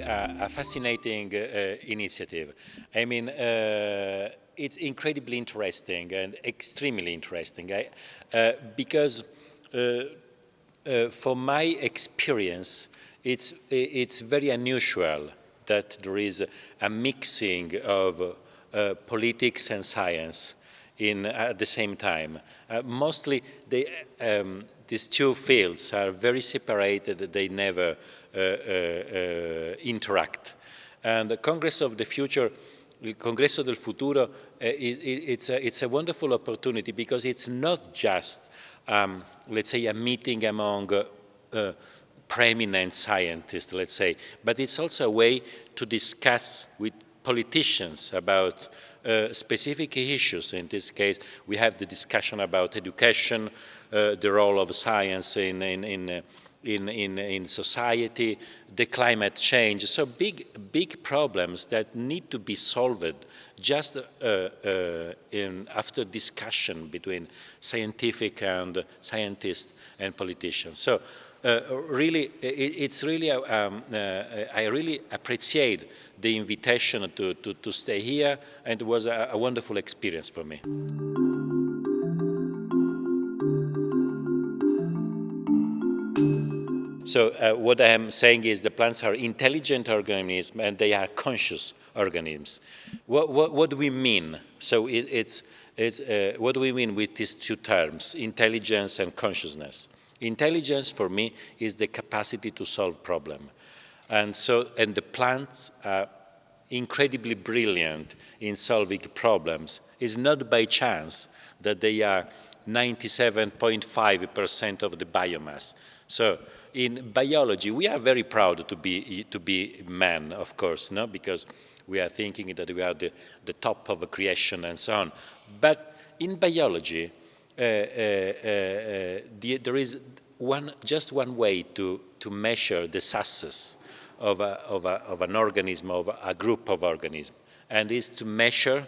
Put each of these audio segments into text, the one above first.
a, a fascinating uh, initiative. I mean, uh, it's incredibly interesting and extremely interesting I, uh, because uh, uh, for my experience, it's, it's very unusual that there is a mixing of uh, politics and science in, at the same time. Uh, mostly they, um, these two fields are very separated, they never uh, uh, uh interact. And the Congress of the Future, Congresso del Futuro, uh, it, it's, a, it's a wonderful opportunity because it's not just, um, let's say, a meeting among preeminent scientists, let's say, but it's also a way to discuss with politicians about uh, specific issues. In this case, we have the discussion about education, uh, the role of science in, in, in, uh, in, in, in, society, the climate change. So big, big problems that need to be solved just uh, uh, in, after discussion between scientific and scientists and politicians. So uh, really, it, it's really, um, I really appreciate the invitation to, to, to stay here, and it was a, a wonderful experience for me. So uh, what I am saying is the plants are intelligent organisms and they are conscious organisms. What, what, what do we mean? So it, it's, it's uh, what do we mean with these two terms, intelligence and consciousness? Intelligence for me is the capacity to solve problem. And so, and the plants are incredibly brilliant in solving problems. It's not by chance that they are 97.5% of the biomass. So in biology, we are very proud to be, to be men, of course, no? because we are thinking that we are the, the top of creation and so on. But in biology, uh, uh, uh, the, there is one, just one way to, to measure the success of, a, of, a, of an organism, of a group of organisms, and is to measure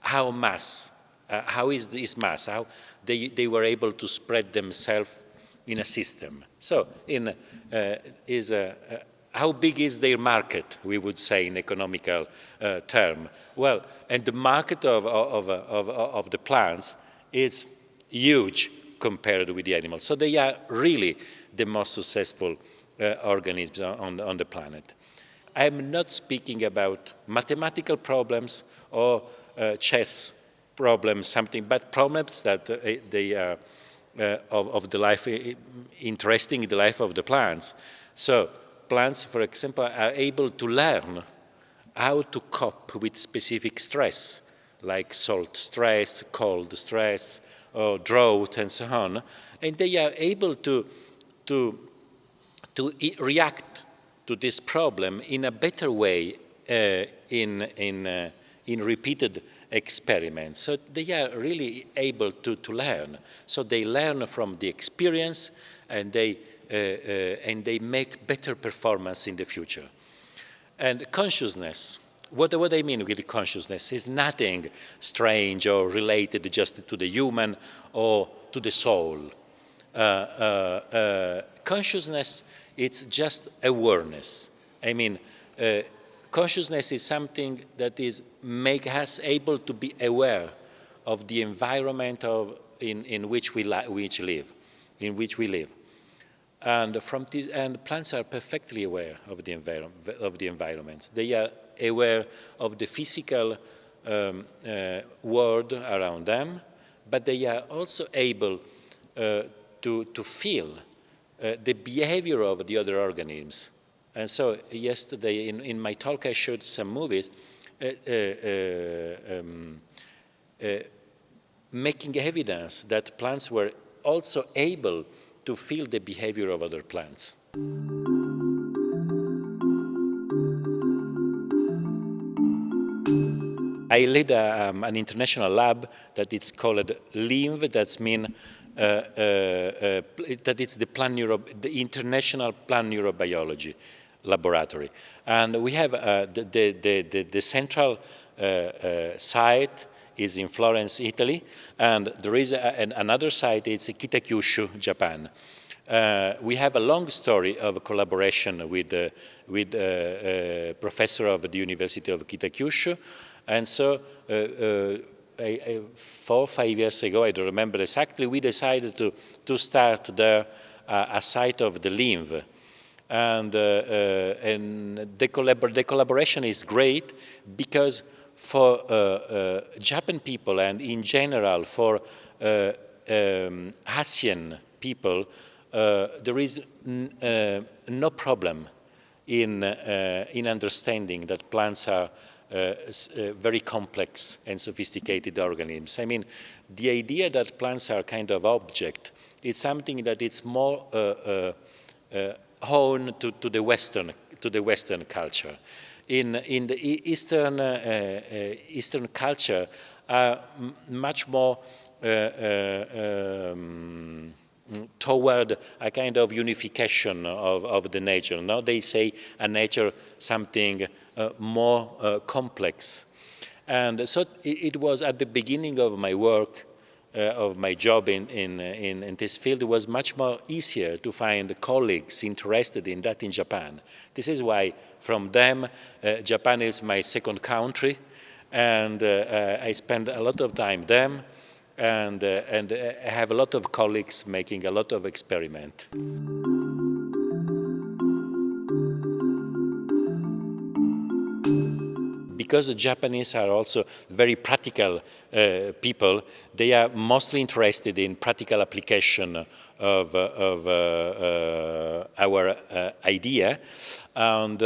how mass, uh, how is this mass, how they, they were able to spread themselves in a system. So, in, uh, is a, uh, how big is their market, we would say in economical uh, term? Well, and the market of, of, of, of, the plants is huge compared with the animals. So they are really the most successful uh, organisms on, on the planet. I am not speaking about mathematical problems or uh, chess problems, something, but problems that uh, they are uh, of, of, the life, interesting in the life of the plants. So plants, for example, are able to learn how to cope with specific stress, like salt stress, cold stress, or drought, and so on. And they are able to, to to react to this problem in a better way uh, in, in, uh, in repeated experiments. So they are really able to, to learn. So they learn from the experience and they, uh, uh and they make better performance in the future. And consciousness, what, what I mean with consciousness is nothing strange or related just to the human or to the soul. Uh, uh, consciousness it's just awareness. I mean, uh, consciousness is something that is make us able to be aware of the environment of in, in which we which live, in which we live. And from this, and plants are perfectly aware of the environment. Of the environment, they are aware of the physical um, uh, world around them, but they are also able uh, to to feel uh, the behavior of the other organisms. And so yesterday in, in my talk I showed some movies uh, uh, um, making evidence that plants were also able to feel the behavior of other plants. I lead a, um, an international lab that is called LINV, that's mean uh, uh, uh, that it's the, plan neuro, the International Plant Neurobiology Laboratory. And we have the, the, the, the, central site is in Florence, Italy, and there is a, an, another site, it's Kitakyushu, Japan. Uh, we have a long story of collaboration with, uh, with uh, uh, professor of the University of Kitakyushu. And so uh, four or five years ago, I don't remember exactly, we decided to, to start there a site of the LINV. And, and the, collabor the collaboration is great because for uh, uh, Japan people and in general for uh, um, Asian people, there is no problem in, in understanding that plants are uh, uh, very complex and sophisticated organisms. I mean, the idea that plants are kind of object, it's something that it's more uh, honed to, to, the Western, to the Western culture in, in the Eastern, uh, uh, Eastern culture are much more uh, um, toward a kind of unification of, of the nature. Now they say a nature something uh, more uh, complex. And so it, it, was at the beginning of my work uh, of my job in, in, in, in, this field, was much more easier to find colleagues interested in that in Japan. This is why from them, uh, Japan is my second country, and uh, uh I spend a lot of time there, and, uh, and I have a lot of colleagues making a lot of experiment. Because the Japanese are also very practical uh, people, they are mostly interested in practical application of, uh, of uh, uh our uh, idea. And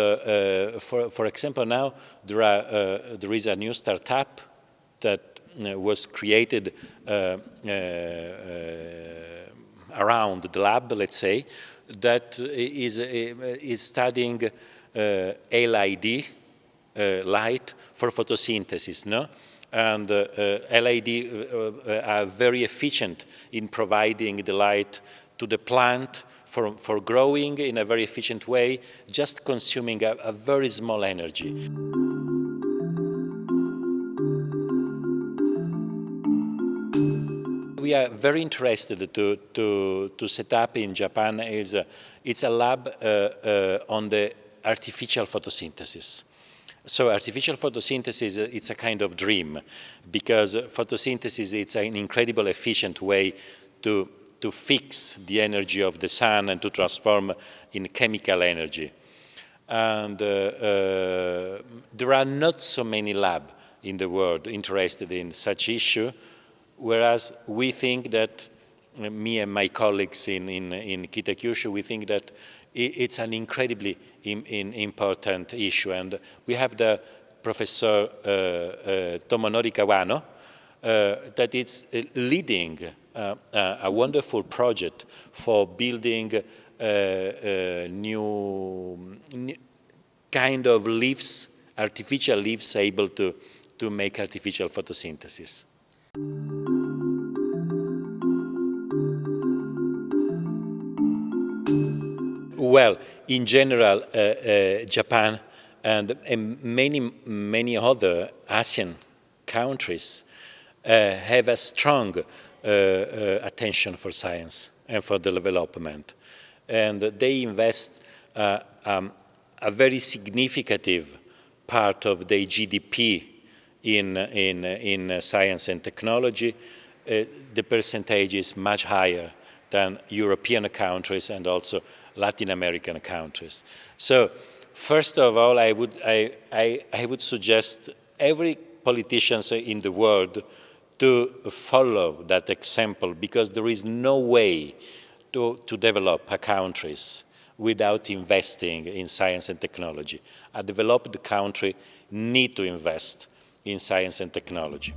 for, for example, now there, are, there is a new startup that was created around the lab, let's say, that is, is studying LED, uh, light for photosynthesis, no? And uh, uh, LED are very efficient in providing the light to the plant for, for growing in a very efficient way, just consuming a, a very small energy. we are very interested to, to, to set up in Japan is uh, it's a lab uh, uh, on the artificial photosynthesis. So artificial photosynthesis, uh, it's a kind of dream because photosynthesis, it's an incredible efficient way to, to fix the energy of the sun and to transform in chemical energy. And uh, uh, there are not so many labs in the world interested in such issue, whereas we think that, me and my colleagues in, in, in Kitakyushu, we think that it's an incredibly in, in important issue. And we have the Professor uh, uh, Tomonori Kawano uh, that is uh, leading uh, uh, a wonderful project for building new, new kind of leaves, artificial leaves able to, to make artificial photosynthesis. Well, in general, uh, uh, Japan and, and, many, many other Asian countries uh, have a strong attention for science and for the development. And they invest um, a very significant part of their GDP in, in, in science and technology. Uh, the percentage is much higher than European countries and also Latin American countries. So first of all, I would, I, I, I would suggest every politician in the world to follow that example because there is no way to, to develop countries without investing in science and technology. A developed country need to invest in science and technology.